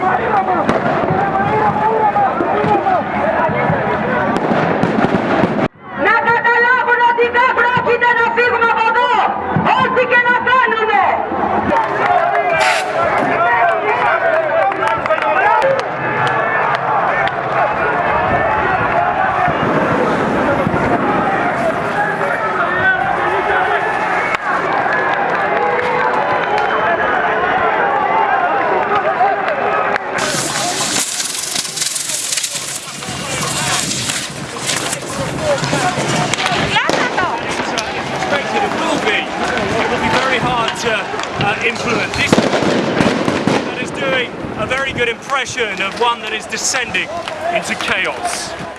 Come on, come on. very good impression of one that is descending into chaos.